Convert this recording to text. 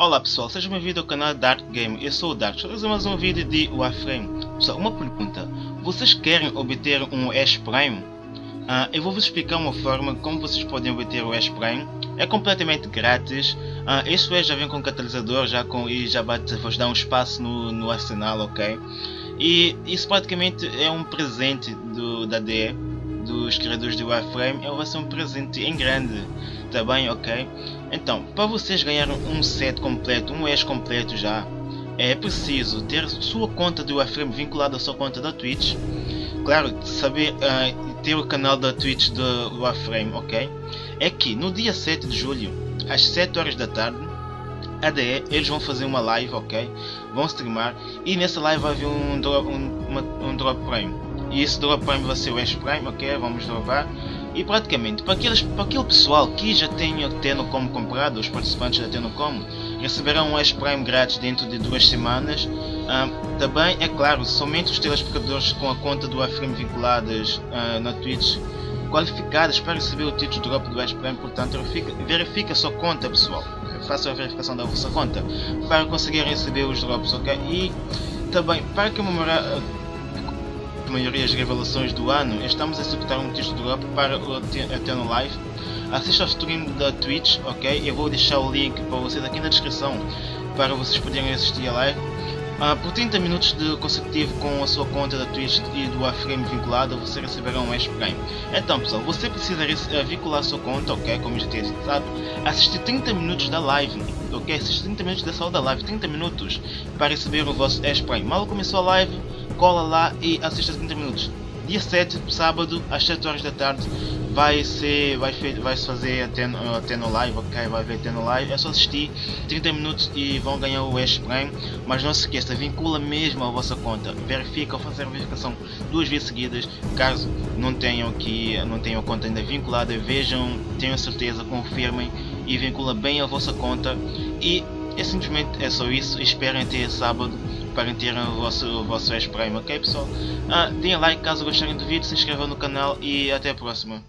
Olá pessoal, sejam bem-vindos ao canal Dark Game, eu sou o Dark, estou mais um vídeo de Warframe. Pessoal, uma pergunta, vocês querem obter um Ash Prime? Uh, eu vou vos explicar uma forma como vocês podem obter o Ash Prime, é completamente grátis, uh, este Ash já vem com catalisador já com, e já vai vos dar um espaço no, no arsenal, ok? E isso praticamente é um presente do, da DE, dos criadores de Warframe, ele vai ser um presente em grande, tá bem, ok? Então, para vocês ganharem um set completo, um ES completo já, é preciso ter sua conta de Warframe vinculada à sua conta da Twitch. Claro, saber uh, ter o canal da Twitch do Warframe, ok? É que no dia 7 de julho, às 7 horas da tarde, ADE, eles vão fazer uma live, ok? Vão streamar e nessa live vai haver um drop, um, uma, um drop prime. E esse drop prime vai ser o Ash Prime, ok? Vamos dropar. E praticamente, para, aqueles, para aquele pessoal que já tem o Tenocom comprado, os participantes da Tenocom, receberão um Ash Prime grátis dentro de duas semanas. Uh, também, é claro, somente os telespectadores com a conta do Aframe vinculadas uh, na Twitch qualificadas para receber o título drop do Ash Prime, portanto verifique, verifique a sua conta pessoal, faça a verificação da vossa conta para conseguir receber os drops, ok? E também, para comemorar a maioria das revelações do ano, estamos a executar um texto drop para o Eternal Life. Assista ao stream da Twitch, ok? Eu vou deixar o link para vocês aqui na descrição para vocês poderem assistir a live. Uh, por 30 minutos de consecutivo com a sua conta da Twitch e do Aframe vinculada, você receberá um Ash Prime. Então pessoal, você precisa uh, vincular a sua conta, ok? Como já tinha citado, assistir 30 minutos da live, ok? Assistir 30 minutos da sala da live, 30 minutos para receber o vosso Ash Prime. Mal começou a live, cola lá e assista 30 minutos. Dia 7, sábado, às 7 horas da tarde, vai ser vai, vai se fazer até, até no live, ok? Vai ver até no live. É só assistir 30 minutos e vão ganhar o Ash Prime. Mas não se esqueça, vincula mesmo a vossa conta. Verifica ou fazer a verificação duas vezes seguidas. Caso não tenham que não tenham a conta ainda vinculada, vejam, tenham certeza, confirmem e vincula bem a vossa conta. E é simplesmente é só isso. Esperem até sábado para ter o vosso, o vosso Ash Prime, ok pessoal? Ah, deem like caso gostarem do vídeo, se inscrevam no canal e até a próxima.